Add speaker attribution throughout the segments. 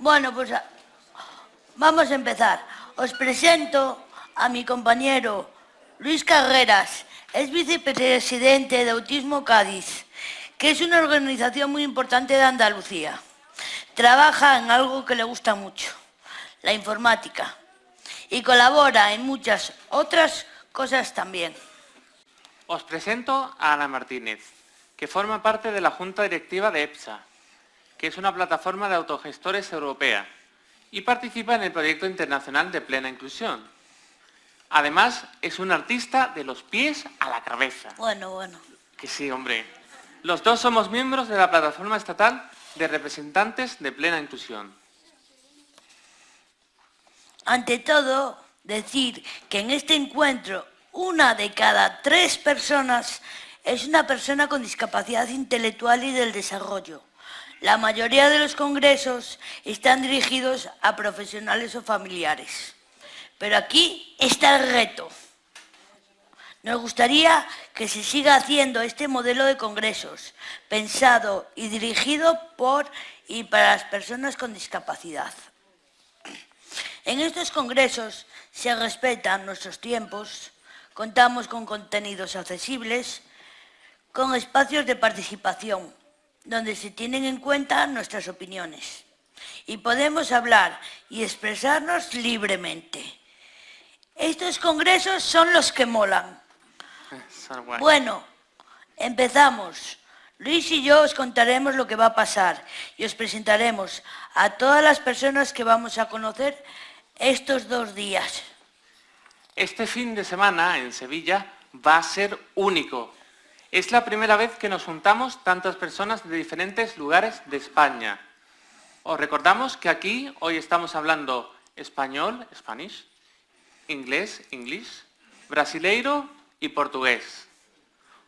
Speaker 1: Bueno, pues a- vamos a empezar. Os presento a mi compañero Luis Carreras. Es vicepresidente de Autismo Cádiz, que es una organización muy importante de Andalucía. Trabaja en algo que le gusta mucho, la informática, y colabora en muchas otras cosas también.
Speaker 2: Os presento a Ana Martínez, que forma parte de la Junta Directiva de EPSA, que es una plataforma de autogestores europea, y participa en el proyecto internacional de plena inclusión. Además, es un artista de los pies a la cabeza.
Speaker 1: Bueno, bueno.
Speaker 2: Que sí, hombre. Los dos somos miembros de la Plataforma Estatal de Representantes de Plena Inclusión.
Speaker 1: Ante todo, decir que en este encuentro una de cada tres personas es una persona con discapacidad intelectual y del desarrollo. La mayoría de los congresos están dirigidos a profesionales o familiares. Pero aquí está el reto. Nos gustaría que se siga haciendo este modelo de congresos, pensado y dirigido por y para las personas con discapacidad. En estos congresos se respetan nuestros tiempos, contamos con contenidos accesibles, con espacios de participación, donde se tienen en cuenta nuestras opiniones y podemos hablar y expresarnos libremente. Estos congresos son los que molan. Bueno, empezamos. Luis y yo os contaremos lo que va a pasar y os presentaremos a todas las personas que vamos a conocer estos dos días.
Speaker 2: Este fin de semana en Sevilla va a ser único. Es la primera vez que nos juntamos tantas personas de diferentes lugares de España. Os recordamos que aquí hoy estamos hablando español, Spanish, inglés, English, brasileiro y portugués.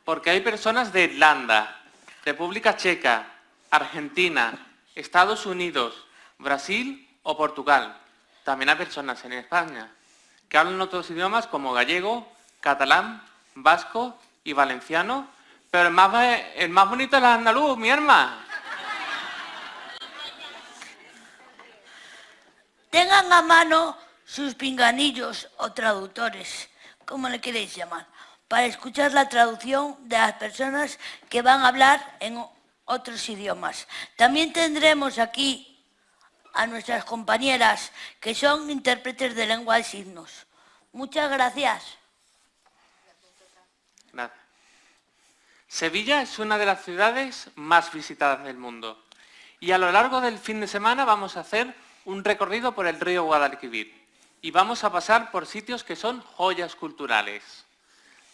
Speaker 2: Porque hay personas de Irlanda, República Checa, Argentina, Estados Unidos, Brasil o Portugal. También hay personas en España que hablan otros idiomas como gallego, catalán, vasco y valenciano, pero el más, el más bonito es el andaluz, mi hermana.
Speaker 1: Tengan a mano sus pinganillos o traductores, como le queréis llamar, para escuchar la traducción de las personas que van a hablar en otros idiomas. También tendremos aquí a nuestras compañeras que son intérpretes de lengua de signos. Muchas gracias.
Speaker 2: Sevilla es una de las ciudades más visitadas del mundo. Y a lo largo del fin de semana vamos a hacer un recorrido por el río Guadalquivir. Y vamos a pasar por sitios que son joyas culturales.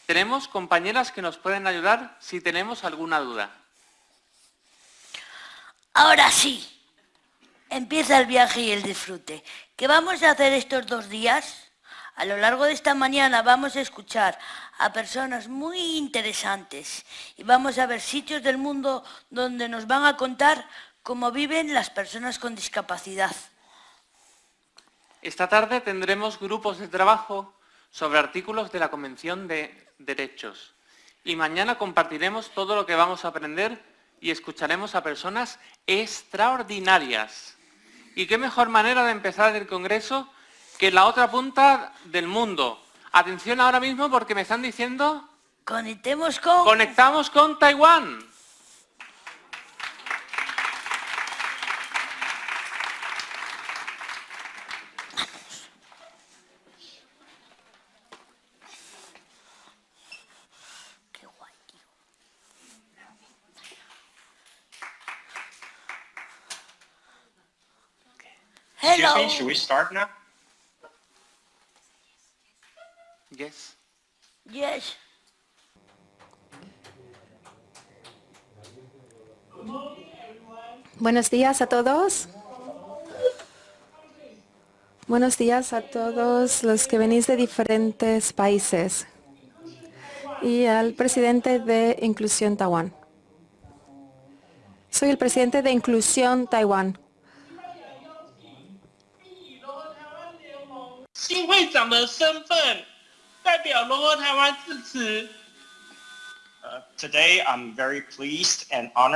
Speaker 2: Tenemos compañeras que nos pueden ayudar si tenemos alguna duda.
Speaker 1: Ahora sí, empieza el viaje y el disfrute. ¿Qué vamos a hacer estos dos días? A lo largo de esta mañana vamos a escuchar a personas muy interesantes y vamos a ver sitios del mundo donde nos van a contar cómo viven las personas con discapacidad.
Speaker 2: Esta tarde tendremos grupos de trabajo sobre artículos de la Convención de Derechos. Y mañana compartiremos todo lo que vamos a aprender y escucharemos a personas extraordinarias. ¿Y qué mejor manera de empezar el Congreso que la otra punta del mundo? Atención ahora mismo porque me están diciendo,
Speaker 1: Conectemos con...
Speaker 2: conectamos con Taiwán.
Speaker 1: Qué guay, tío.
Speaker 3: Excuse
Speaker 1: Hello.
Speaker 3: should we start now?
Speaker 4: Buenos días a todos. Buenos días a todos los que venís de diferentes países y al presidente de Inclusión Taiwán. Soy el presidente de Inclusión Taiwán.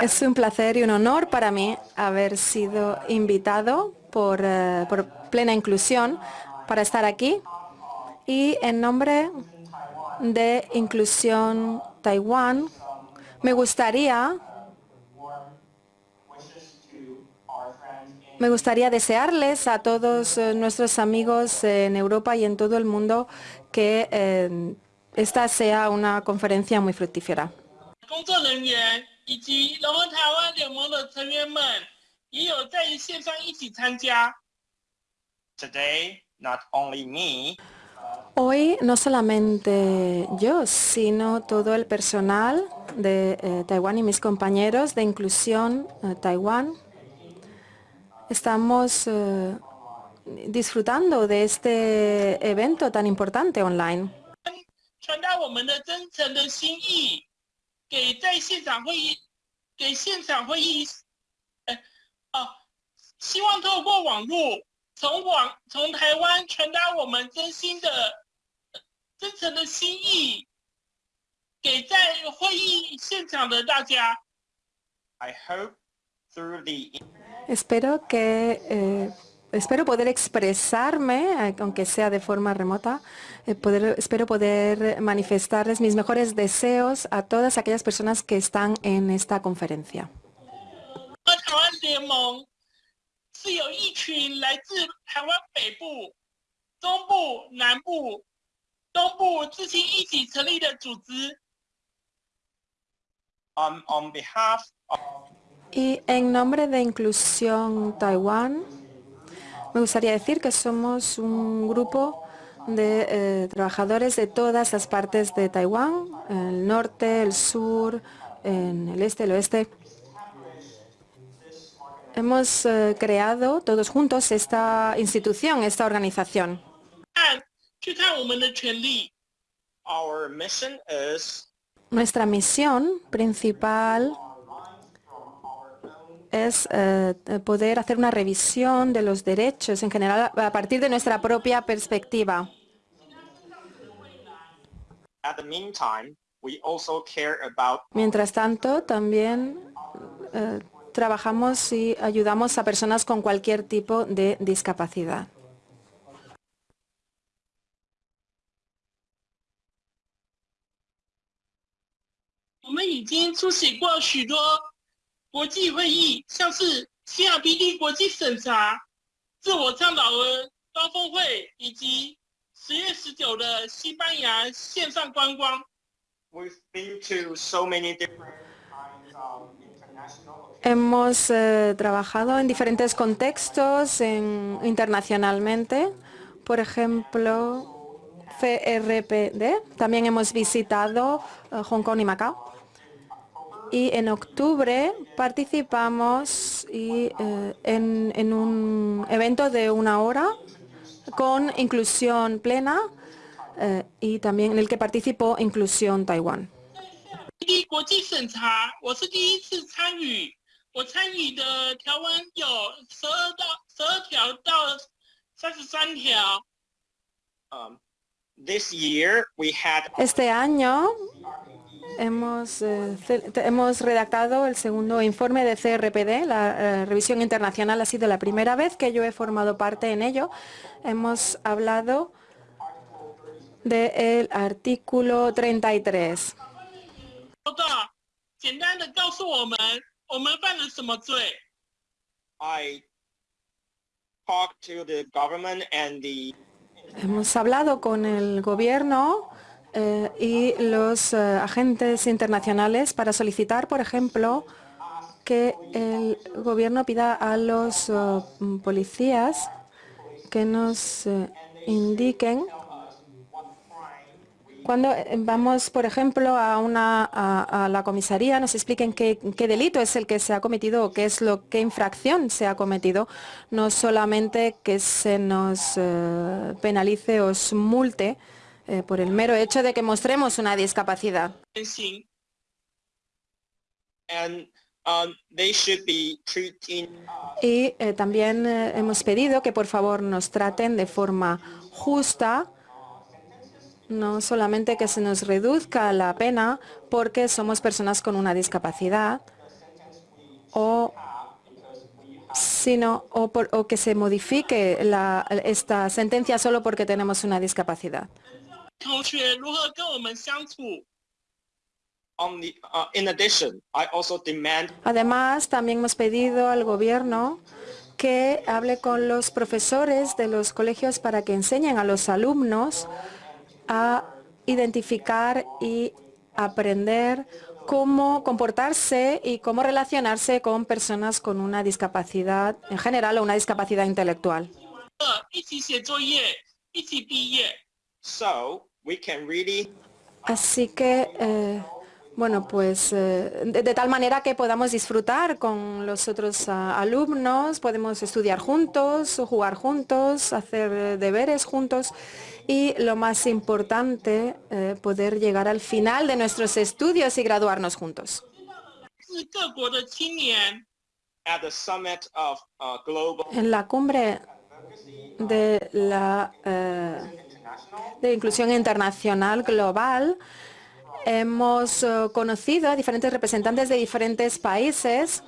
Speaker 4: Es un placer y un honor para mí haber sido invitado por, eh, por plena inclusión para estar aquí. Y en nombre de Inclusión Taiwán me gustaría me gustaría desearles a todos eh, nuestros amigos en Europa y en todo el mundo que eh, esta sea una conferencia muy fructífera. Hoy no solamente yo, sino todo el personal de eh, Taiwán y mis compañeros de Inclusión eh, Taiwán. Estamos eh, disfrutando de este evento tan importante online.
Speaker 5: 传达我们的真诚的心意，给在现场会议，给现场会议，呃，哦，希望透过网络，从网从台湾传达我们真心的、呃真诚的心意，给在会议现场的大家。
Speaker 3: I hope through the
Speaker 4: Espero que eh, espero poder expresarme, aunque sea de forma remota, espero poder manifestarles mis mejores deseos a todas aquellas personas que están en esta conferencia. Y en nombre de Inclusión Taiwán, me gustaría decir que somos un grupo de eh, trabajadores de todas las partes de Taiwán, el norte, el sur, en el este, el oeste. Hemos eh, creado todos juntos esta institución, esta organización. Nuestra misión principal es eh, poder hacer una revisión de los derechos en general a partir de nuestra propia perspectiva.
Speaker 3: at the meantime we also care about
Speaker 4: Mientras tanto, también eh, trabajamos y ayudamos a personas con cualquier tipo de discapacidad.
Speaker 5: 国际会议，像是 CRPD 国际审查、自我倡导的高峰会，以及十月十九的西班牙线上观光。
Speaker 3: we've been to so many different kinds of international
Speaker 4: Hemos eh, trabajado en diferentes contextos en- internacionalmente, por ejemplo, CRPD. También hemos visitado eh, Hong Kong y Macao. y en octubre participamos eh, en, un evento de una hora con inclusión plena eh, y también en el que participó Inclusión Taiwán. Este año eh, hemos, redactado el segundo informe de CRPD. La eh, revisión internacional ha sido la primera vez que yo he formado parte en ello. Hemos hablado del de artículo 33. Hemos hablado con el gobierno eh, y los eh, agentes internacionales para solicitar, por ejemplo, que el gobierno pida a los eh, policías que nos indiquen cuando vamos, por ejemplo, a, una, a, la comisaría, nos expliquen qué, delito es el que se ha cometido o qué es lo qué infracción se ha cometido, no solamente que se nos penalice o multe eh, por el mero hecho de que mostremos una discapacidad.
Speaker 3: um, treated
Speaker 4: Y eh, también eh, hemos pedido que por favor nos traten de forma justa, no solamente que se nos reduzca la pena porque somos personas con una discapacidad o sino o, por- o que se modifique la- esta sentencia solo porque tenemos una discapacidad.
Speaker 5: 同学如何跟我们相处。
Speaker 3: On the, uh, in addition, I also demand
Speaker 4: Además, también hemos pedido al gobierno que hable con los profesores de los colegios para que enseñen a los alumnos a identificar y aprender cómo comportarse y cómo relacionarse con personas con una discapacidad en general o una discapacidad intelectual. Así que, eh, bueno, pues eh, de, tal manera que podamos disfrutar con los otros ah, alumnos, podemos estudiar juntos, jugar juntos, hacer eh, deberes juntos y lo más importante, poder llegar al final de nuestros estudios y graduarnos juntos. En la cumbre de la de inclusión internacional global. Hemos eh, conocido a diferentes representantes de diferentes países.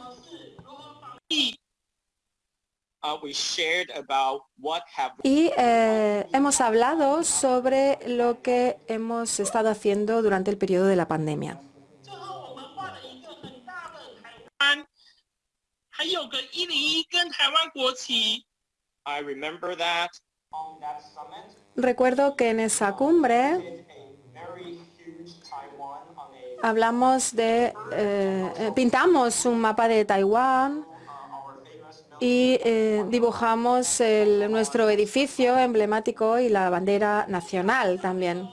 Speaker 4: Y eh, hemos hablado sobre lo que hemos estado haciendo durante el periodo de la pandemia. Recuerdo que en esa cumbre hablamos de, pintamos un mapa de Taiwán y dibujamos nuestro edificio emblemático y la bandera nacional también.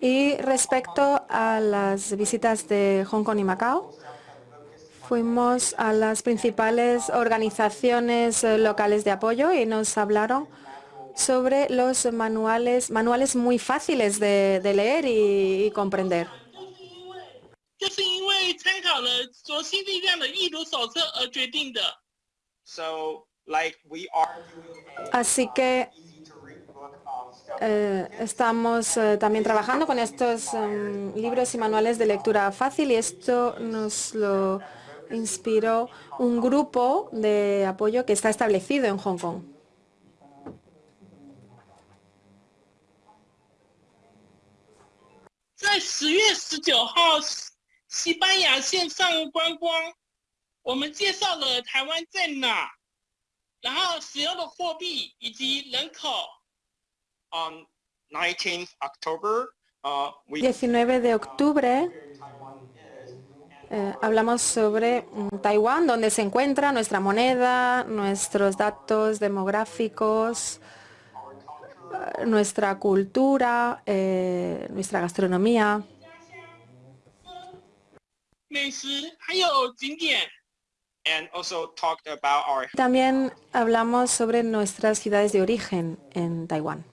Speaker 4: Y respecto a las visitas de Hong Kong y Macao, fuimos a las principales organizaciones eh, locales de apoyo y nos hablaron sobre los manuales, manuales muy fáciles de, leer y, y comprender. Así que eh, estamos eh, también trabajando con estos em, libros y manuales de lectura fácil y esto nos lo inspiró un grupo de apoyo que está establecido en Hong Kong
Speaker 3: on
Speaker 4: 19 de octubre eh, hablamos sobre mm, Taiwán, donde se encuentra nuestra moneda, nuestros datos demográficos, eh, nuestra cultura, eh, nuestra gastronomía. También hablamos sobre nuestras ciudades de origen en Taiwán.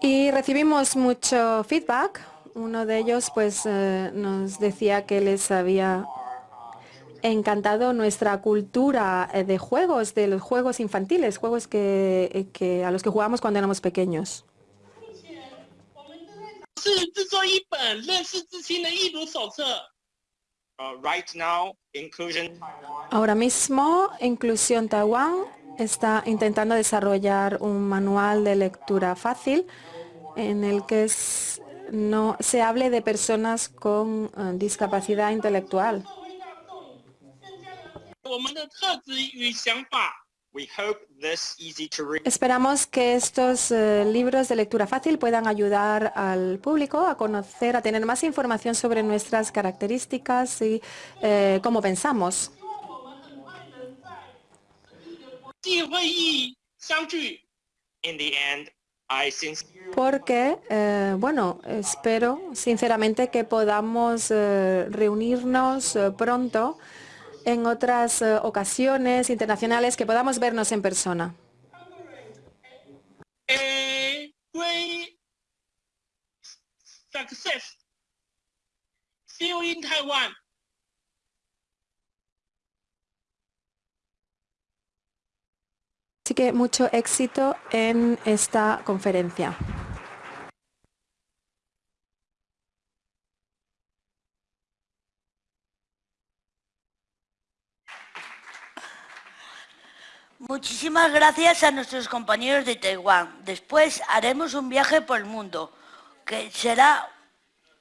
Speaker 4: Y recibimos mucho feedback. Uno de ellos pues eh, nos decía que les había encantado nuestra cultura eh, de juegos, de los juegos infantiles, juegos que, eh, a los que jugábamos cuando éramos pequeños. Ahora mismo, Inclusión Taiwán está intentando desarrollar un manual de lectura fácil en el que no se hable de personas con eh, discapacidad intelectual. Esperamos que estos eh, libros de lectura fácil puedan ayudar al público a conocer, a tener más información sobre nuestras características y eh, cómo pensamos. Porque, eh, bueno, espero sinceramente que podamos eh, reunirnos eh, pronto en otras ocasiones internacionales, que podamos vernos en persona. Así que mucho éxito en esta conferencia.
Speaker 1: Muchísimas gracias a nuestros compañeros de Taiwán. Después haremos un viaje por el mundo, que será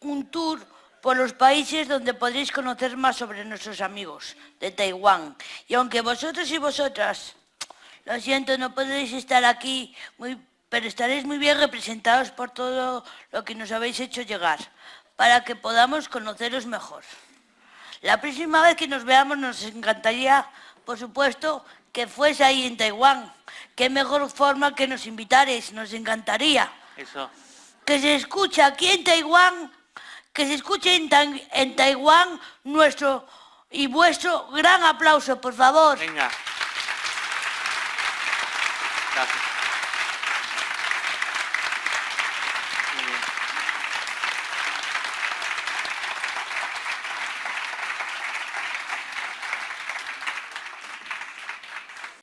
Speaker 1: un tour por los países donde podréis conocer más sobre nuestros amigos de Taiwán. Y aunque vosotros y vosotras, lo siento, no podréis estar aquí, muy, pero estaréis muy bien representados por todo lo que nos habéis hecho llegar, para que podamos conoceros mejor. La próxima vez que nos veamos nos encantaría, por supuesto, que fuese ahí en Taiwán. Qué mejor forma que nos invitares, nos encantaría.
Speaker 2: Eso.
Speaker 1: Que se escuche aquí en Taiwán, que se escuche en, en Taiwán nuestro y vuestro gran aplauso, por favor.
Speaker 2: Venga.